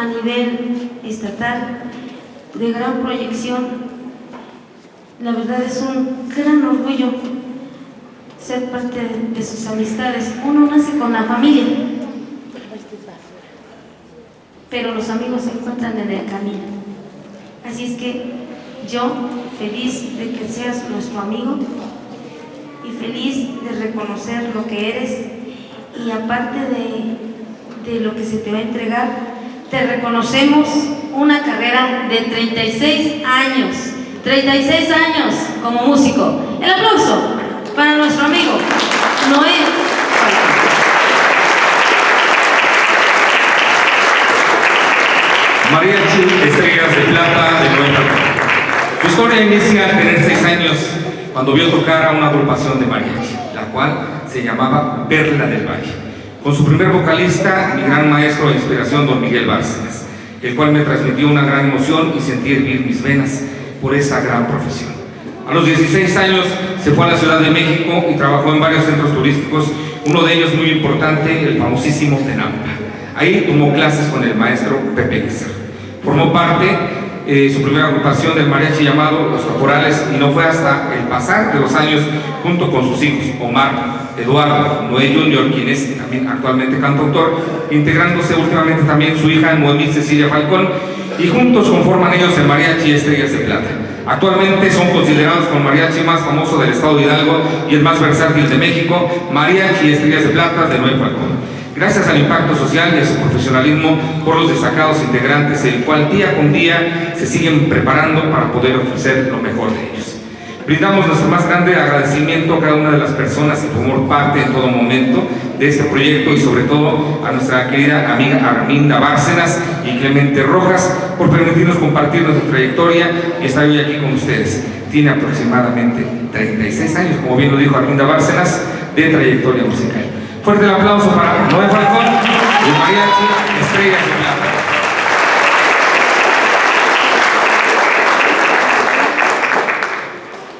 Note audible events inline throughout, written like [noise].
a nivel estatal de gran proyección. La verdad es un gran orgullo ser parte de sus amistades. Uno nace con la familia, pero los amigos se encuentran en el camino. Así es que yo, feliz de que seas nuestro amigo y feliz de reconocer lo que eres y aparte de, de lo que se te va a entregar, te reconocemos una carrera de 36 años, 36 años como músico. El aplauso para nuestro amigo Noé. Mariachi Estrellas de Plata de Nueva Su historia inicia al tener 6 años cuando vio tocar a una agrupación de mariachi, la cual se llamaba Perla del Valle, con su primer vocalista, mi gran maestro de inspiración, don Miguel Bárcenas, el cual me transmitió una gran emoción y sentí hervir mis venas por esa gran profesión. A los 16 años se fue a la Ciudad de México y trabajó en varios centros turísticos, uno de ellos muy importante, el famosísimo Tenampa. Ahí tomó clases con el maestro Pepe Guizar. Formó parte eh, su primera agrupación del mariachi llamado Los Caporales y no fue hasta el pasar de los años junto con sus hijos Omar, Eduardo, Noé Junior, quien es también actualmente cantautor, integrándose últimamente también su hija Noemí Cecilia Falcón y juntos conforman ellos el mariachi Estrellas de Plata. Actualmente son considerados como mariachi más famoso del estado de Hidalgo y el más versátil de México, mariachi Estrellas de Plata de Noé Falcón gracias al impacto social y a su profesionalismo por los destacados integrantes, el cual día con día se siguen preparando para poder ofrecer lo mejor de ellos. Brindamos nuestro más grande agradecimiento a cada una de las personas que formó parte en todo momento de este proyecto y sobre todo a nuestra querida amiga Arminda Bárcenas y Clemente Rojas por permitirnos compartir nuestra trayectoria y estar hoy aquí con ustedes. Tiene aproximadamente 36 años, como bien lo dijo Arminda Bárcenas, de trayectoria musical. Fuerte el aplauso para Noé Falcón y Mariachi Estrella de.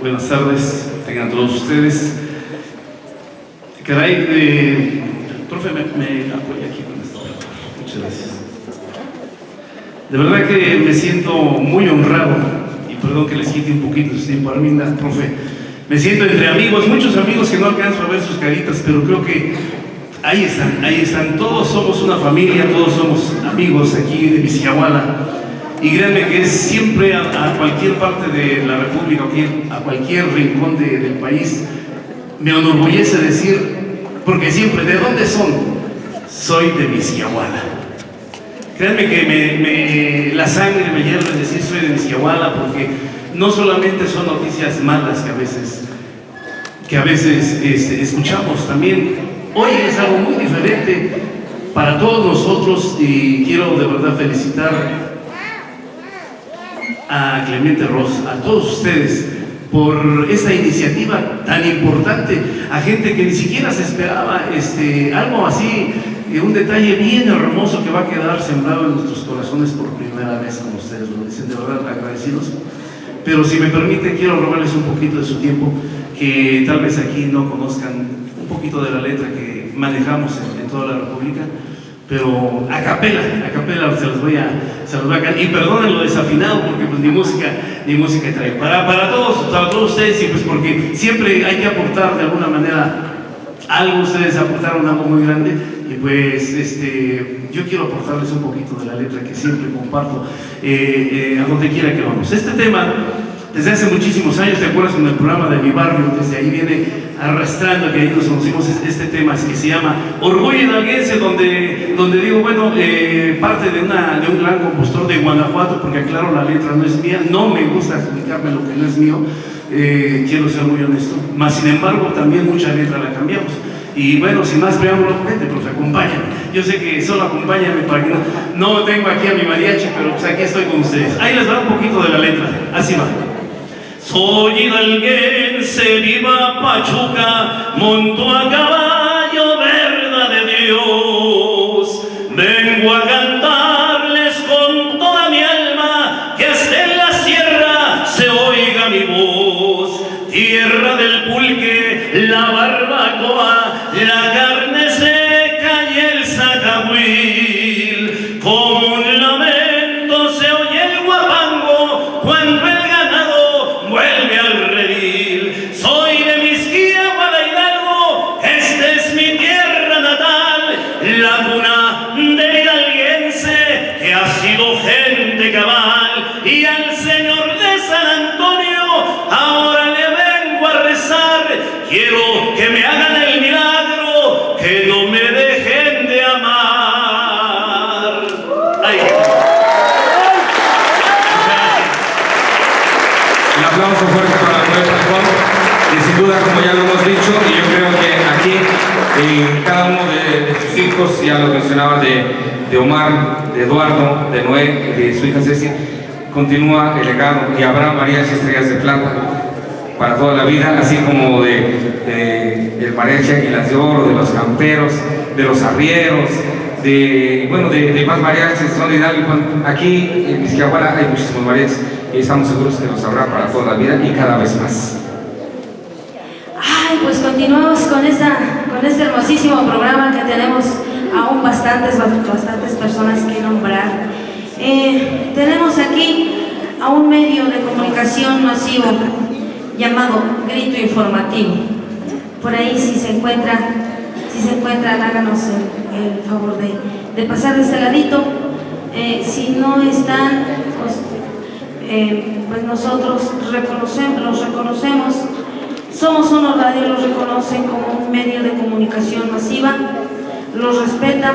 Buenas tardes, tengan todos ustedes. Caray, eh, profe, me, me apoya aquí con esto. Muchas gracias. De verdad que me siento muy honrado, y perdón que les quite un poquito de tiempo, Arminda, profe, me siento entre amigos, muchos amigos que no alcanzo a ver sus caritas, pero creo que ahí están, ahí están. Todos somos una familia, todos somos amigos aquí de Vizcahuala. Y créanme que es siempre a, cualquier parte de la República, a cualquier rincón del país, me enorgullece decir, porque siempre, ¿de dónde son? Soy de Vizcahuala. Créanme que me, la sangre me hierve decir soy de Vizcahuala porque no solamente son noticias malas que a veces, que a veces este, escuchamos, también hoy es algo muy diferente para todos nosotros y quiero de verdad felicitar a Clemente Ross, a todos ustedes por esta iniciativa tan importante, a gente que ni siquiera se esperaba este, algo así, eh, un detalle bien hermoso que va a quedar sembrado en nuestros corazones por primera vez, como ustedes lo dicen, de verdad agradecidos. Pero si me permite, quiero robarles un poquito de su tiempo, que tal vez aquí no conozcan un poquito de la letra que manejamos en, toda la República, pero a capela, a capela se los voy a, se los voy a y perdonen lo desafinado porque pues ni música, ni música trae. Para, para todos, para todos ustedes, y pues porque siempre hay que aportar de alguna manera algo, ustedes aportaron algo muy grande, y pues este, yo quiero aportarles un poquito de la letra que siempre comparto eh, eh, a donde quiera que vamos. Este tema, desde hace muchísimos años, ¿te acuerdas con el programa de mi barrio? Desde ahí viene arrastrando, que ahí nos conocimos este tema que se llama Orgullo Hidalguense, donde, donde digo, bueno, eh, parte de, una, de un gran compositor de Guanajuato, porque aclaro, la letra no es mía, no me gusta explicarme lo que no es mío, quiero ser muy honesto, mas sin embargo también mucha letra la cambiamos. Y bueno, sin más preámbulo, vente, pues acompáñame. Yo sé que solo acompáñame para que no, no tengo aquí a mi mariachi, pero pues aquí estoy con ustedes. Ahí les va un poquito de la letra, así va. Soy hidalguense, viva Pachuca, monto a caballo, verdad de Dios. Vengo a cantarles con toda mi alma, que hasta en la sierra se oiga mi voz. Tierra del pulque, la barbacoa, ya lo mencionaba de, de Omar, de Eduardo, de Noé, de su hija Ceci, continúa el legado y habrá mariachi estrellas de plata para toda la vida, así como de, de el mariachi Águilas de Oro, de los camperos, de los arrieros, de, bueno, de, de más mariachis, son de Hidalgo. Aquí en Izquiahuala hay muchísimos mariachis y estamos seguros que los habrá para toda la vida y cada vez más. Ay, pues continuamos con, esta, con este hermosísimo programa que tenemos aún bastantes, bastantes personas que nombrar. Eh, tenemos aquí a un medio de comunicación masivo llamado Grito Informativo. Por ahí si se encuentra, si se encuentran, háganos el, favor de, de, pasar de este ladito. Eh, si no están, pues, eh, pues nosotros reconocemos, los reconocemos. Somos Uno Radio, los reconocen como un medio de comunicación masiva, los respeta,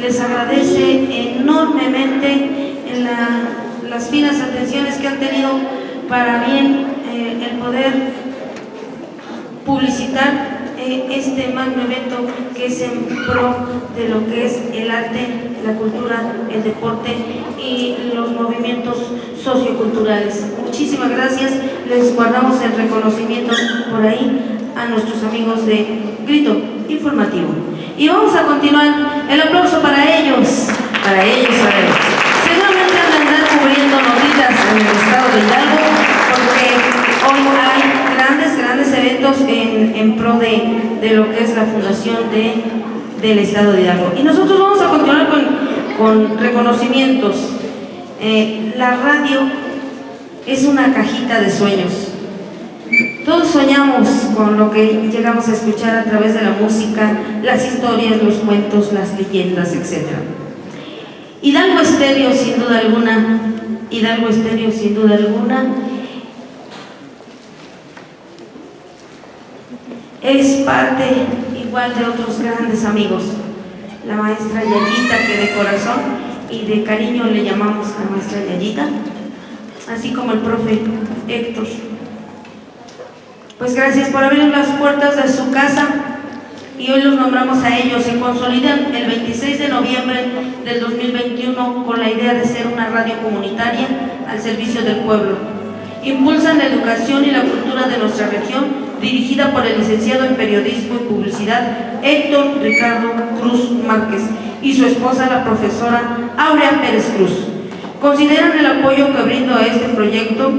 les agradece enormemente la, las finas atenciones que han tenido para bien eh, el poder publicitar eh, este magno evento que es en pro de lo que es el arte, la cultura, el deporte y los movimientos socioculturales. Muchísimas gracias, les guardamos el reconocimiento por ahí a nuestros amigos de Grito Informativo. Y vamos a continuar, el aplauso para ellos, para ellos, para ellos. Seguramente van a andar cubriendo notitas en el estado de Hidalgo, porque hoy hay grandes, grandes eventos en, en pro de, de, lo que es la fundación de, del estado de Hidalgo. Y nosotros vamos a continuar con, con reconocimientos. Eh, la radio es una cajita de sueños. Todos soñamos con lo que llegamos a escuchar a través de la música, las historias, los cuentos, las leyendas, etc. Hidalgo Estéreo, sin duda alguna, Hidalgo Estéreo, sin duda alguna, es parte igual de otros grandes amigos. La maestra Yayita, que de corazón y de cariño le llamamos la maestra Yayita, así como el profe Héctor. Pues gracias por abrir las puertas de su casa y hoy los nombramos a ellos. Se consolidan el 26 de noviembre del 2021 con la idea de ser una radio comunitaria al servicio del pueblo. Impulsan la educación y la cultura de nuestra región dirigida por el licenciado en Periodismo y Publicidad Héctor Ricardo Cruz Márquez y su esposa la profesora Aurea Pérez Cruz. Consideran el apoyo que brindo a este proyecto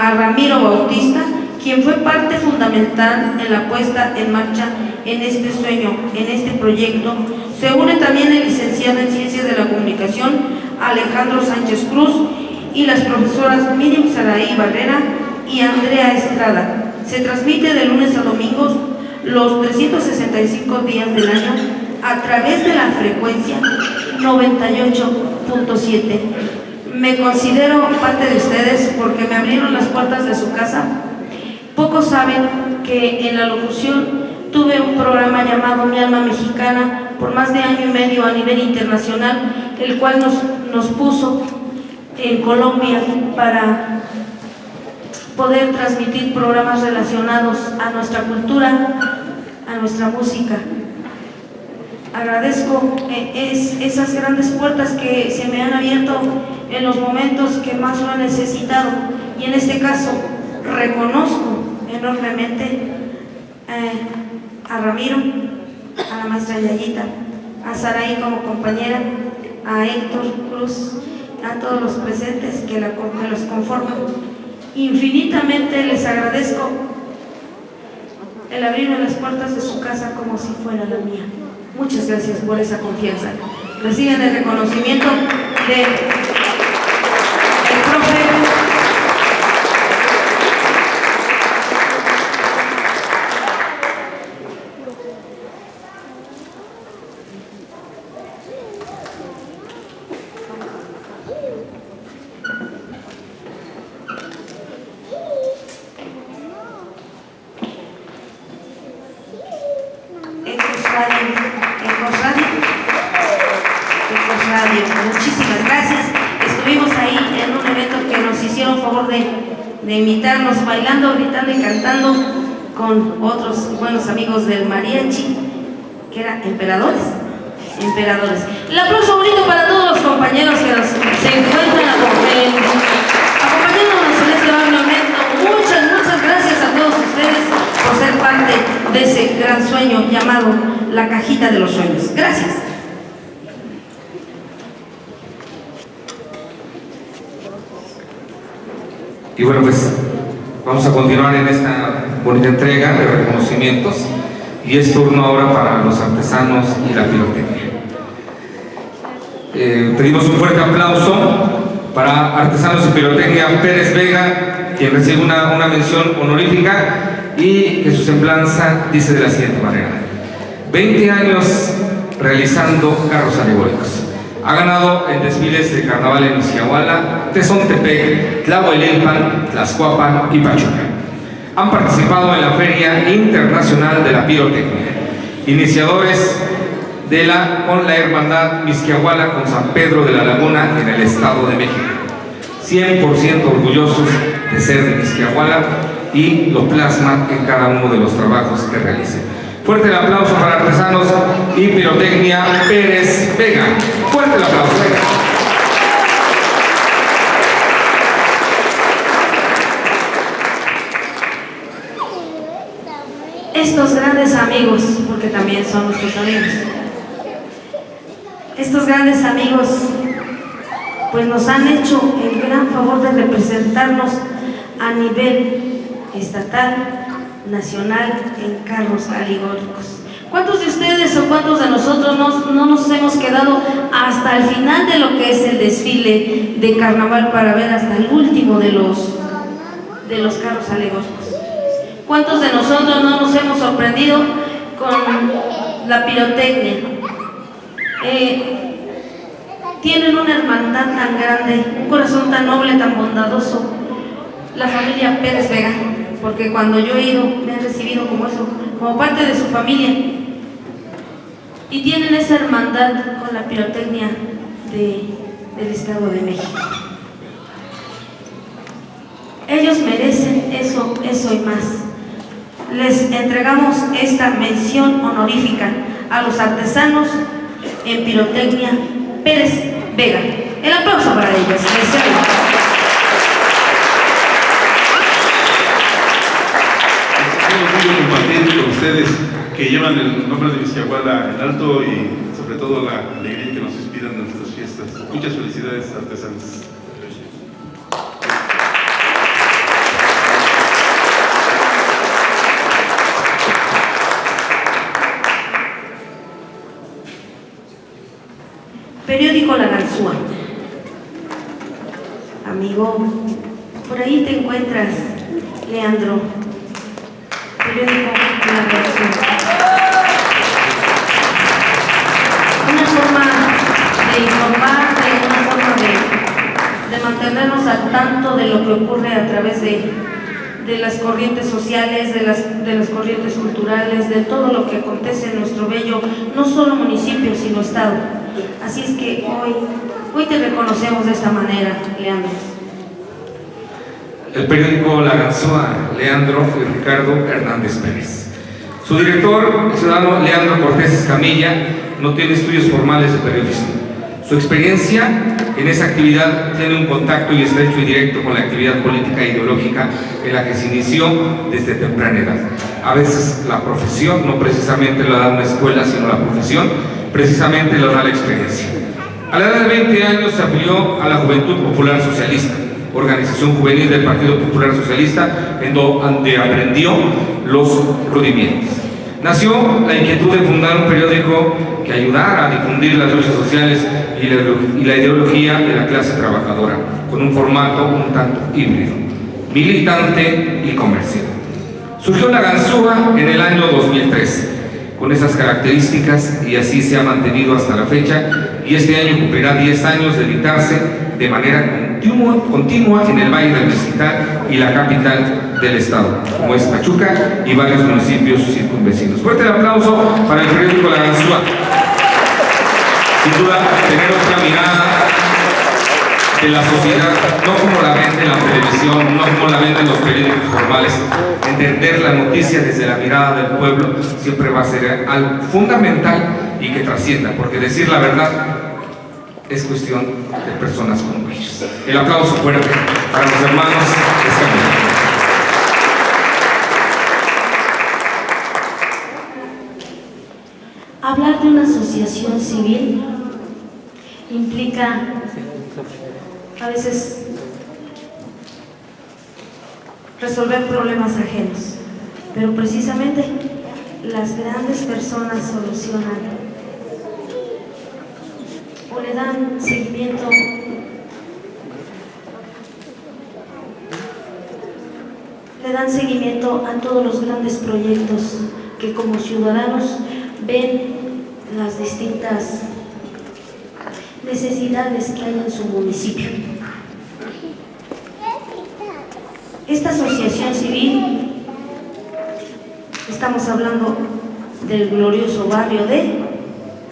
a, Ramiro Bautista, quien fue parte fundamental en la puesta en marcha en este sueño, en este proyecto. Se une también el licenciado en Ciencias de la Comunicación Alejandro Sánchez Cruz y las profesoras Miriam Saraí Barrera y Andrea Estrada. Se transmite de lunes a domingos los 365 días del año a través de la frecuencia 98.7. Me considero parte de ustedes porque me abrieron las puertas de su casa. Pocos saben que en la locución tuve un programa llamado Mi Alma Mexicana por más de año y medio a nivel internacional, el cual nos, nos puso en Colombia para poder transmitir programas relacionados a nuestra cultura, a nuestra música. Agradezco eh, es, esas grandes puertas que se me han abierto en los momentos que más lo he necesitado y en este caso reconozco enormemente eh, a Ramiro, a la maestra Yayita, a Saraí como compañera, a Héctor Cruz, a todos los presentes que, la, los conforman Infinitamente les agradezco el abrirme las puertas de su casa como si fuera la mía. Muchas gracias por esa confianza. Reciben el reconocimiento de el profe Muchísimas gracias. Estuvimos ahí en un evento que nos hicieron de, de invitarnos, bailando, gritando y cantando con otros buenos amigos del mariachi, que eran emperadores. Emperadores. El aplauso bonito para todos los compañeros que nos, se encuentran acompañándonos en este momento. Muchas, muchas gracias a todos ustedes por ser parte de ese gran sueño llamado la cajita de los sueños. Gracias. Y bueno, pues vamos a continuar en esta bonita entrega de reconocimientos y es turno ahora para los artesanos y la pirotecnia. Eh, pedimos un fuerte aplauso para Artesanos y Pirotecnia Pérez Vega, quien recibe una, una mención honorífica y que su semblanza dice de la siguiente manera. 20 años realizando carros alegóricos. Ha ganado en desfiles de carnaval en Izquiahuala, Tezontepec, Tlahuelilpan, Tlaxcuapan y Pachuca. Han participado en la Feria Internacional de la Pirotecnia. Iniciadores de la, con la hermandad Misquiahuala con San Pedro de la Laguna en el Estado de México. 100% orgullosos de ser de Misquiahuala y lo plasman en cada uno de los trabajos que realicen. Fuerte el aplauso para Artesanos y Pirotecnia Pérez Vega. Fuerte el aplauso. Estos grandes amigos, porque también son nuestros amigos, estos grandes amigos pues nos han hecho el gran favor de representarnos a nivel estatal, nacional en carros alegóricos. ¿Cuántos de ustedes o cuántos de nosotros no, no, nos hemos quedado hasta el final de lo que es el desfile de carnaval para ver hasta el último de los, de los carros alegóricos? ¿Cuántos de nosotros no nos hemos sorprendido con la pirotecnia? Eh, tienen una hermandad tan grande, un corazón tan noble, tan bondadoso, la familia Pérez Vega, porque cuando yo he ido me han recibido como eso, como parte de su familia. Y tienen esa hermandad con la pirotecnia de, del Estado de México. Ellos merecen eso, eso y más. Les entregamos esta mención honorífica a los artesanos en pirotecnia Pérez Vega. El aplauso para ellos. Quiero compartir con ustedes que llevan el nombre de Vizcahuala en alto y sobre todo la alegría que nos inspiran en nuestras fiestas. Muchas felicidades, artesanos. Periódico La Garzúa. Amigo, por ahí te encuentras, Leandro. Periódico de lo que ocurre a través de, de las corrientes sociales, de las, de las corrientes culturales, de todo lo que acontece en nuestro bello, no solo municipio, sino estado. Así es que hoy, hoy te reconocemos de esta manera, Leandro. El periódico La Ganzúa, Leandro y Ricardo Hernández Pérez. Su director, el ciudadano Leandro Cortés Escamilla, no tiene estudios formales de periodismo. Su experiencia en esa actividad tiene un contacto y estrecho y directo con la actividad política e ideológica en la que se inició desde temprana edad. A veces la profesión, no precisamente lo da una escuela, sino la profesión, precisamente lo da la experiencia. A la edad de 20 años se afilió a la Juventud Popular Socialista, organización juvenil del Partido Popular Socialista, en donde aprendió los rudimientos. Nació la inquietud de fundar un periódico que ayudara a difundir las luchas sociales y la, ideología de la clase trabajadora, con un formato un tanto híbrido, militante y comercial. Surgió la Ganzúa en el año 2003, con esas características y así se ha mantenido hasta la fecha y este año cumplirá 10 años de editarse de manera continua, continua en el Valle del Mezquital y la capital del estado, como es Pachuca y varios municipios circunvecinos. Fuerte el aplauso para el periódico La Ganzúa. sin duda tener otra mirada de la sociedad, no como la ven en la televisión, no como la ven en los periódicos formales, entender la noticia desde la mirada del pueblo siempre va a ser algo fundamental y que trascienda, porque decir la verdad es cuestión de personas como ellos. El aplauso fuerte para los hermanos Escamilla. Hablar de una asociación civil implica a veces resolver problemas ajenos, pero precisamente las grandes personas solucionan o le dan seguimiento le dan seguimiento a todos los grandes proyectos que como ciudadanos ven las distintas necesidades que hay en su municipio. Esta asociación civil, estamos hablando del glorioso barrio de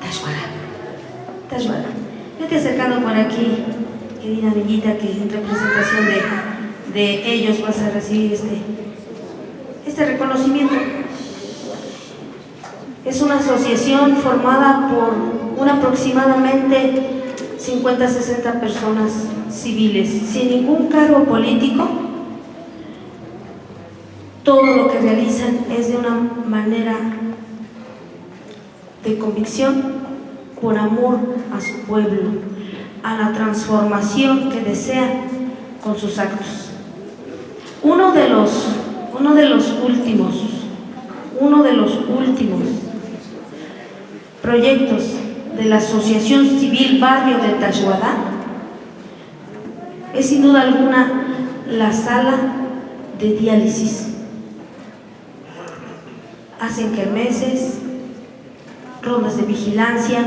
Tashuara. Tashuara. Vete acercando por aquí, querida amiguita, que en representación de, de ellos vas a recibir este, este reconocimiento. Es una asociación formada por aproximadamente 50-60 personas civiles, sin ningún cargo político. Todo lo que realizan es de una manera de convicción, por amor a su pueblo, a la transformación que desean con sus actos. Uno de los, uno de los últimos, uno de los últimos proyectos de la Asociación Civil Barrio de Tashuadá es sin duda alguna la sala de diálisis. Hacen kermeses, rondas de vigilancia,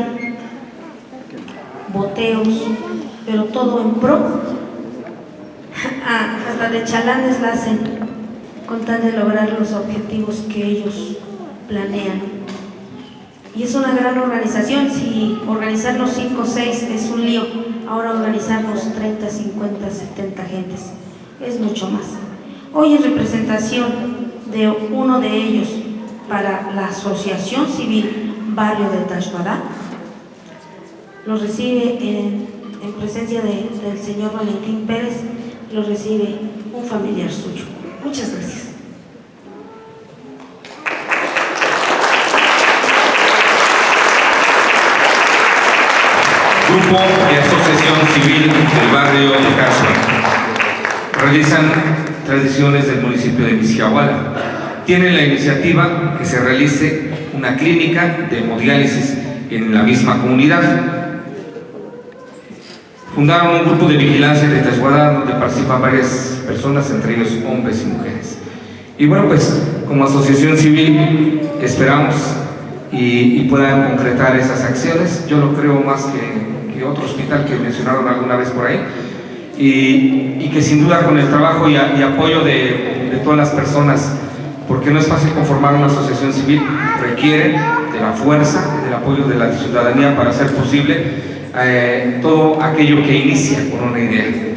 boteos, pero todo en pro. [laughs] Ah, hasta de chalanes la hacen con tal de lograr los objetivos que ellos planean y es una gran organización, si organizarnos 5 o 6 es un lío, ahora organizarnos 30, 50, 70 gentes es mucho más. Hoy en representación de uno de ellos para la Asociación Civil Barrio de Tashbadá, lo recibe en, en presencia de, del señor Valentín Pérez, lo recibe un familiar suyo. Muchas gracias. Grupo de Asociación Civil del barrio de Cachua. Realizan tradiciones del municipio de Misquiahuala. Tienen la iniciativa que se realice una clínica de hemodiálisis en la misma comunidad. Fundaron un grupo de vigilancia de Tashuada donde participan varias personas, entre ellos hombres y mujeres. Y bueno, pues como asociación civil esperamos y, y puedan concretar esas acciones. Yo lo creo más que otro hospital que mencionaron alguna vez por ahí, y, que sin duda con el trabajo y, apoyo de, todas las personas, porque no es fácil conformar una asociación civil, requiere de la fuerza, del apoyo de la ciudadanía para hacer posible eh, todo aquello que inicia con una idea.